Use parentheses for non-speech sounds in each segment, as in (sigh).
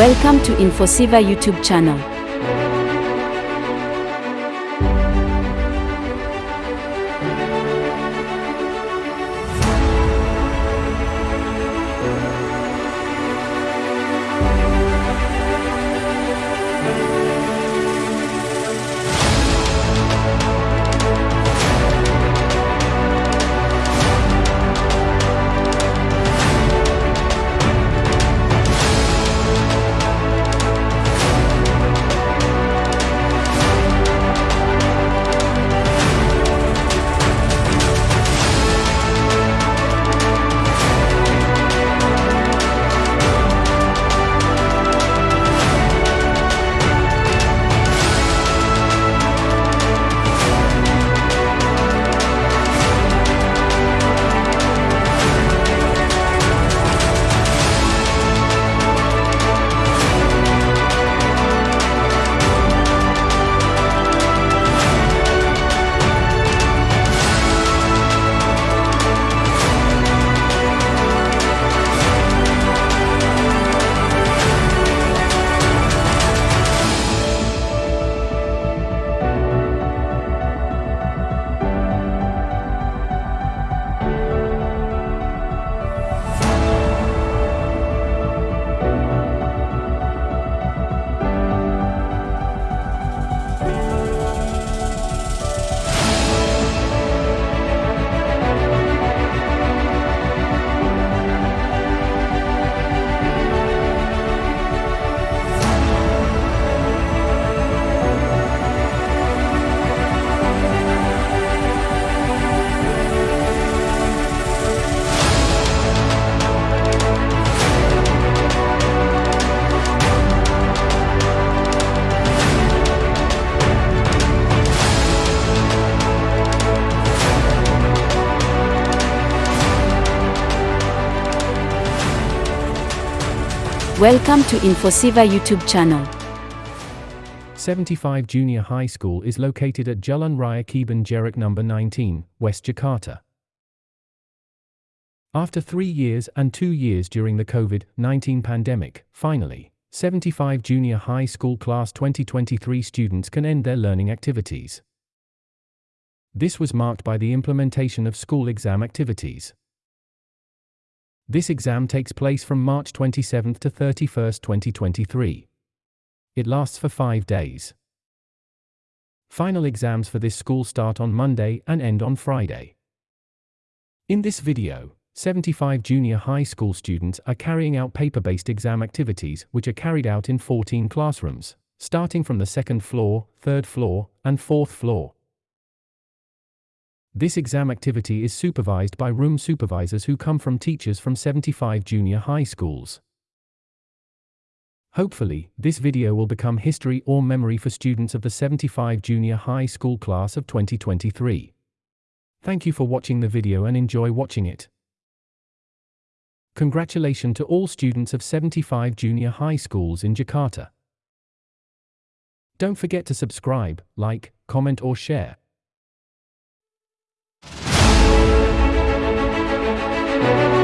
Welcome to Infosiva YouTube channel. Welcome to Infosiva YouTube channel. 75 Junior High School is located at Jalan Raya Kebun Jeruk number 19, West Jakarta. After three years and two years during the COVID-19 pandemic, finally, 75 Junior High School Class 2023 students can end their learning activities. This was marked by the implementation of school exam activities. This exam takes place from March 27 to 31, 2023. It lasts for five days. Final exams for this school start on Monday and end on Friday. In this video, 75 junior high school students are carrying out paper-based exam activities which are carried out in 14 classrooms, starting from the second floor, third floor, and fourth floor. This exam activity is supervised by room supervisors who come from teachers from 75 junior high schools. Hopefully, this video will become history or memory for students of the 75 junior high school class of 2023. Thank you for watching the video and enjoy watching it. Congratulations to all students of 75 junior high schools in Jakarta. Don't forget to subscribe, like, comment or share. Thank you.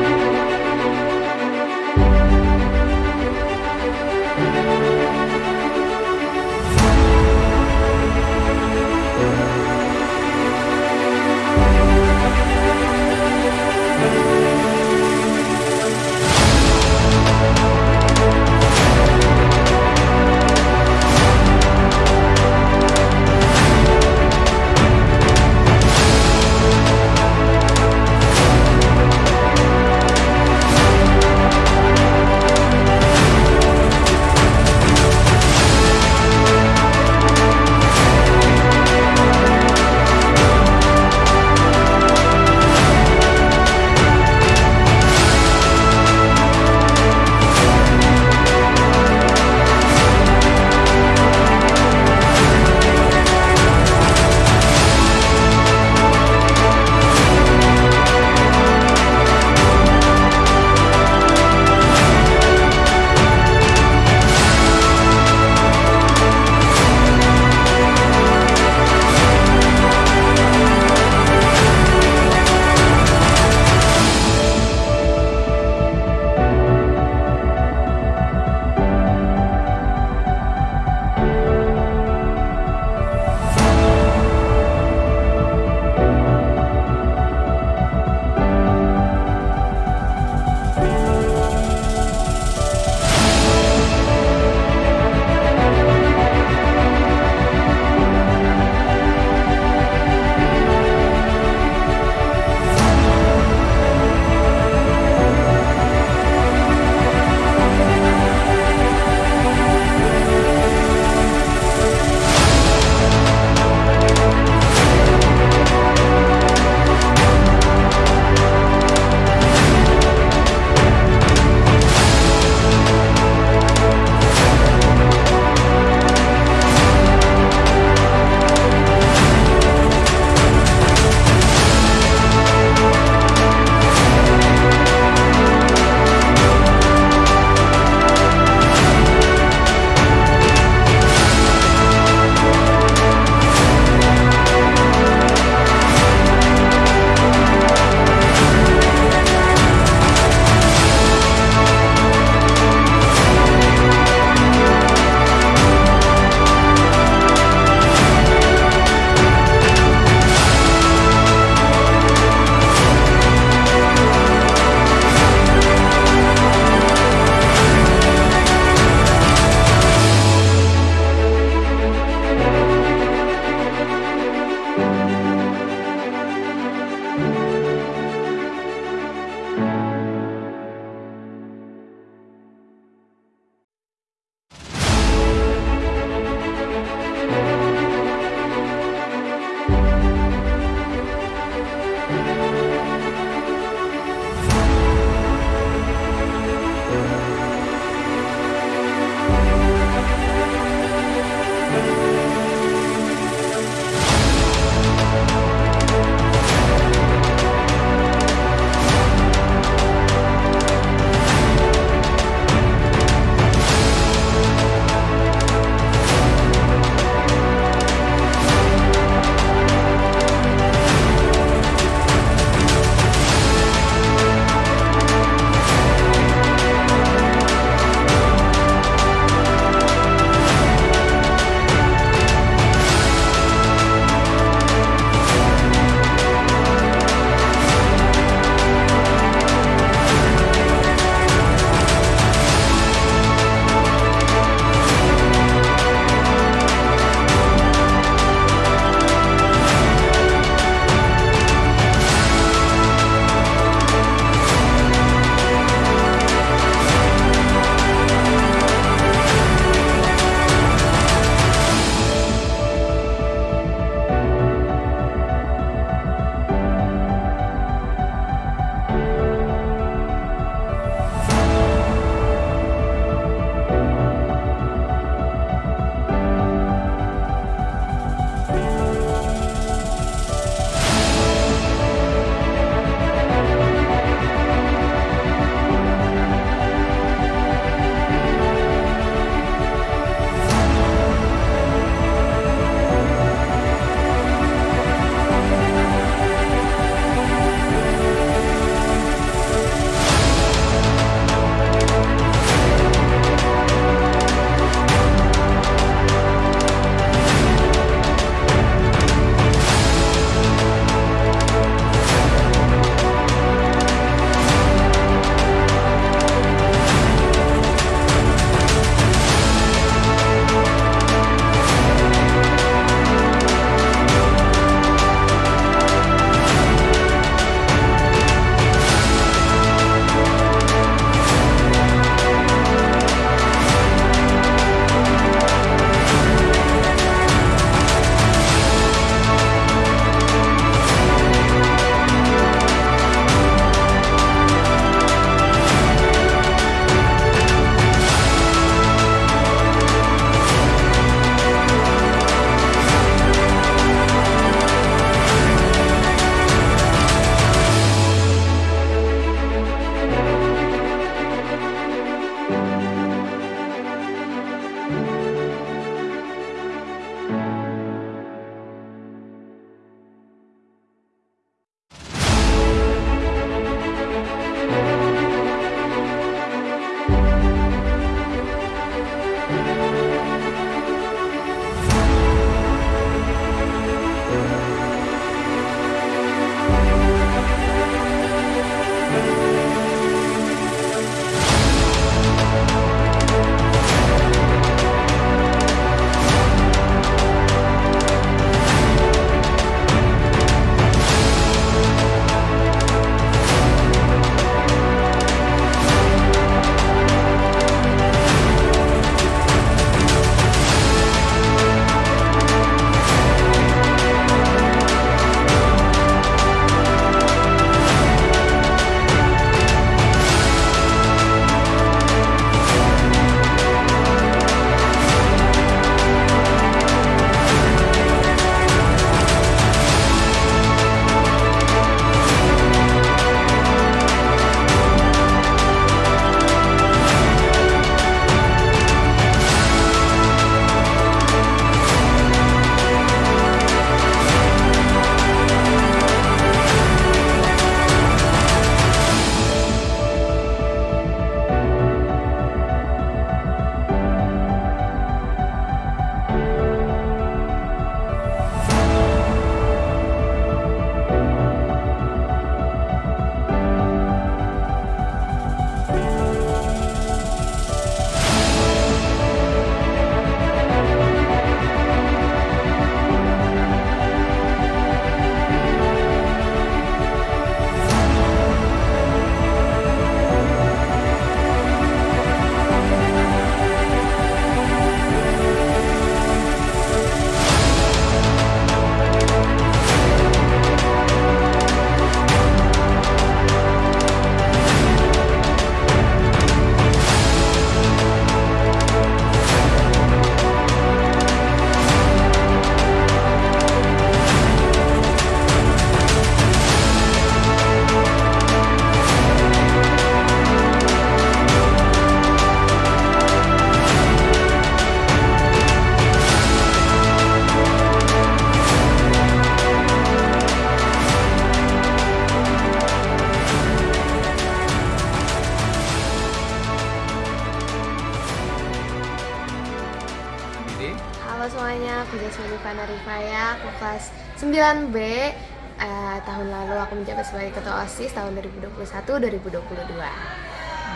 Aku sebagai ketua OSIS tahun 2021-2022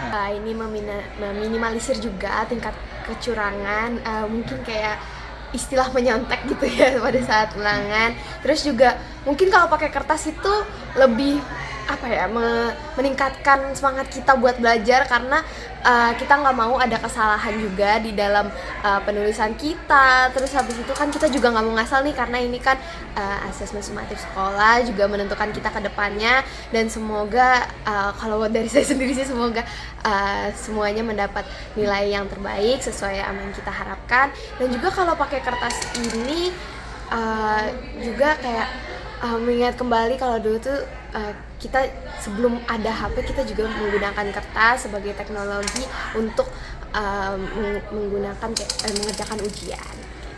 Eh, Ini meminimalisir juga tingkat kecurangan Eh, Mungkin kayak istilah menyontek gitu ya (laughs) pada saat ulangan. Terus juga mungkin kalau pakai kertas itu lebih apa ya me- meningkatkan semangat kita buat belajar karena uh, kita nggak mau ada kesalahan juga di dalam uh, penulisan kita. Terus habis itu kan kita juga nggak mau ngasal nih karena ini kan uh, asesmen sumatif sekolah juga menentukan kita ke depannya. Dan semoga uh, kalau dari (laughs) saya sendiri sih semoga uh, semuanya mendapat nilai yang terbaik sesuai yang kita harapkan. Dan juga kalau pakai kertas ini uh, juga kayak uh, mengingat kembali kalau dulu tuh uh, kita sebelum ada HP kita juga menggunakan kertas sebagai teknologi untuk uh, meng- menggunakan eh, mengerjakan ujian.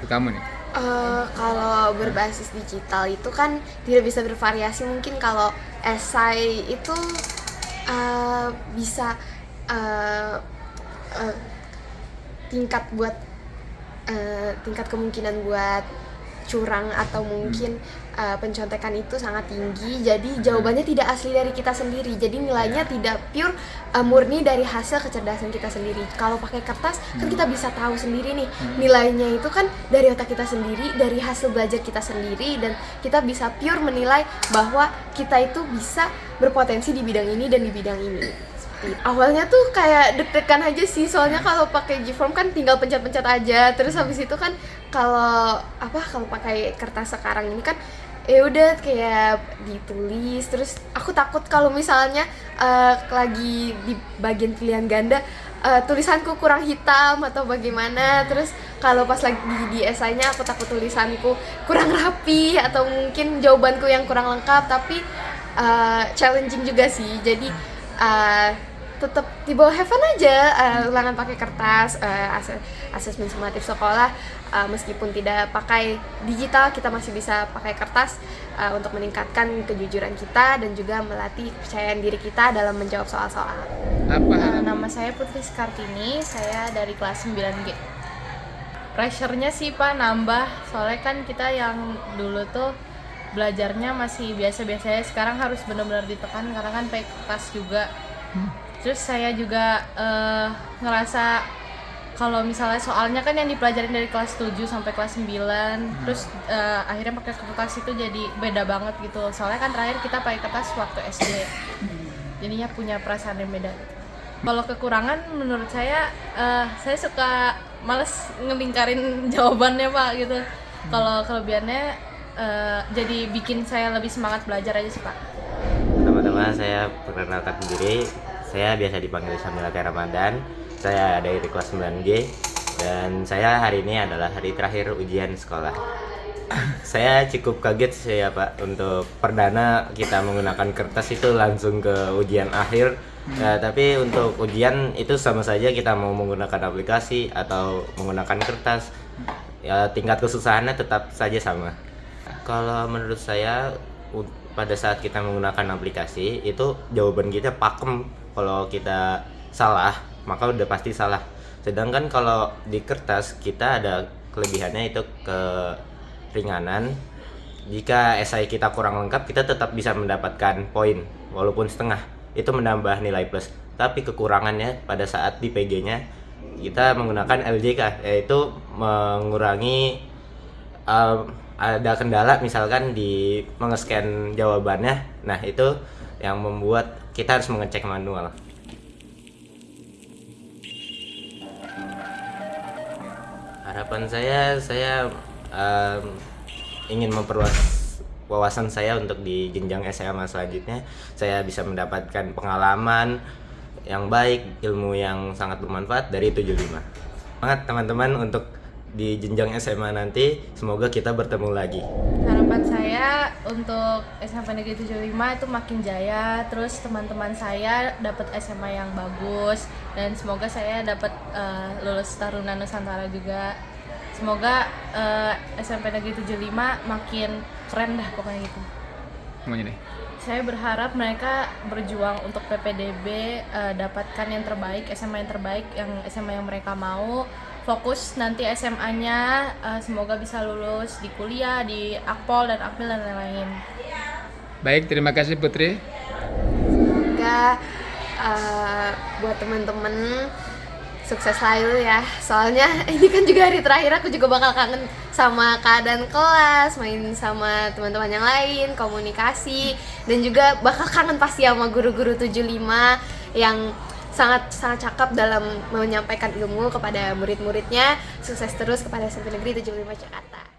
Kamu nih. Eh, kalau berbasis digital itu kan tidak bisa bervariasi mungkin kalau esai itu eh, bisa eh, eh, tingkat buat eh, tingkat kemungkinan buat curang atau mungkin eh, pencontekan itu sangat tinggi. Jadi jawabannya tidak asli dari kita sendiri. Jadi nilainya tidak pure eh, murni dari hasil kecerdasan kita sendiri. Kalau pakai kertas kan kita bisa tahu sendiri nih nilainya itu kan dari otak kita sendiri dari hasil belajar kita sendiri dan kita bisa pure menilai bahwa kita itu bisa berpotensi di bidang ini dan di bidang ini. Awalnya tuh kayak deg-degan aja sih soalnya kalau pakai G-form kan tinggal pencet-pencet aja. Terus habis itu kan kalau apa kalau pakai kertas sekarang ini kan ya udah kayak ditulis. Terus aku takut kalau misalnya eh, lagi di bagian pilihan ganda eh, tulisanku kurang hitam atau bagaimana. Terus kalau pas lagi di, esainya aku takut tulisanku kurang rapi atau mungkin jawabanku yang kurang lengkap. Tapi eh, challenging juga sih. Jadi eh, tetap di bawah heaven aja eh, ulangan pakai kertas eh, ase- asesmen sumatif sekolah eh, meskipun tidak pakai digital kita masih bisa pakai kertas eh, untuk meningkatkan kejujuran kita dan juga melatih kepercayaan diri kita dalam menjawab soal-soal. Apa harapan? nama saya Putri Skartini, saya dari kelas 9G. Pressure-nya sih Pak nambah, soalnya kan kita yang dulu tuh belajarnya masih biasa-biasa aja, sekarang harus benar-benar ditekan karena kan pakai kertas juga. Terus saya juga eh, ngerasa kalau misalnya soalnya kan yang dipelajarin dari kelas 7 sampai kelas 9 terus eh, akhirnya pakai kertas itu jadi beda banget gitu soalnya kan terakhir kita pakai kertas waktu SD jadinya punya perasaan yang beda. Kalau kekurangan menurut saya eh, saya suka males ngelingkarin (laughs) jawabannya Pak gitu. Kalau kelebihannya eh, jadi bikin saya lebih semangat belajar aja sih Pak. Teman-teman, saya perkenalkan diri. Saya biasa dipanggil Samila Ramadan. Saya dari kelas 9G dan saya hari ini adalah hari terakhir ujian sekolah. (laughs) saya cukup kaget sih ya Pak untuk perdana kita menggunakan kertas itu langsung ke ujian akhir. Ya, tapi untuk ujian itu sama saja kita mau menggunakan aplikasi atau menggunakan kertas. Ya tingkat kesusahannya tetap saja sama. Kalau menurut saya pada saat kita menggunakan aplikasi itu jawaban kita pakem. Kalau kita salah maka udah pasti salah. Sedangkan kalau di kertas kita ada kelebihannya itu keringanan. Jika esai kita kurang lengkap kita tetap bisa mendapatkan poin walaupun setengah. Itu menambah nilai plus. Tapi kekurangannya pada saat di PG-nya kita menggunakan LJK yaitu mengurangi um, ada kendala misalkan di mengescan jawabannya nah itu yang membuat kita harus mengecek manual. Harapan saya saya um, ingin memperluas wawasan saya untuk di jenjang SMA selanjutnya. Saya bisa mendapatkan pengalaman yang baik ilmu yang sangat bermanfaat dari 75 semangat teman-teman untuk di jenjang SMA nanti semoga kita bertemu lagi Harapan saya untuk SMP Negeri 75 itu makin jaya, terus teman-teman saya dapat SMA yang bagus dan semoga saya dapat eh, lulus Taruna Nusantara juga. Semoga eh, SMP Negeri 75 makin keren dah pokoknya gitu. Semuanya deh. Saya berharap mereka berjuang untuk PPDB eh, dapatkan yang terbaik, SMA yang terbaik, yang SMA yang mereka mau fokus nanti SMA-nya eh, semoga bisa lulus di kuliah di Akpol dan Akmil dan lain-lain. Baik, terima kasih Putri. Semoga eh, buat temen-temen sukses selalu ya. Soalnya (laughs) ini kan juga hari terakhir aku juga bakal kangen sama keadaan kelas, main sama teman-teman yang lain, komunikasi dan juga bakal kangen pasti sama guru-guru 75 yang sangat sangat cakep dalam menyampaikan ilmu kepada murid-muridnya. Sukses terus kepada SMP Negeri 75 Jakarta.